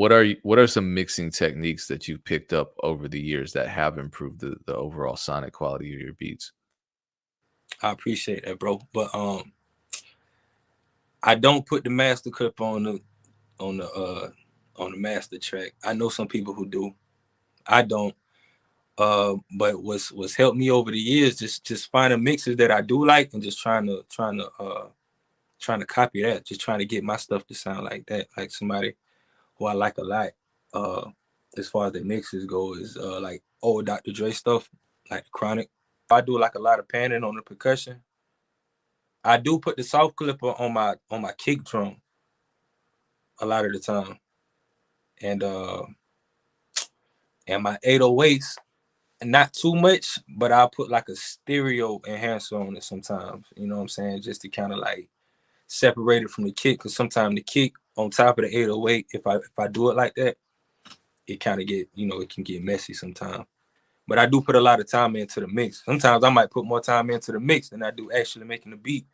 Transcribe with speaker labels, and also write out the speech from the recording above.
Speaker 1: what are you, what are some mixing techniques that you've picked up over the years that have improved the, the overall sonic quality of your beats?
Speaker 2: I appreciate that, bro. But um, I don't put the master clip on the on the uh on the master track. I know some people who do. I don't. Uh, but what's what's helped me over the years just just finding mixes that I do like and just trying to trying to uh trying to copy that, just trying to get my stuff to sound like that, like somebody who I like a lot. Uh, as far as the mixes go, is uh like old Dr. Dre stuff, like Chronic. I do like a lot of panning on the percussion. I do put the soft clipper on my on my kick drum a lot of the time. And uh and my 808s, not too much, but I'll put like a stereo enhancer on it sometimes. You know what I'm saying? Just to kind of like separate it from the kick. Cause sometimes the kick on top of the 808, if I if I do it like that, it kind of get, you know, it can get messy sometimes. But I do put a lot of time into the mix. Sometimes I might put more time into the mix than I do actually making the beat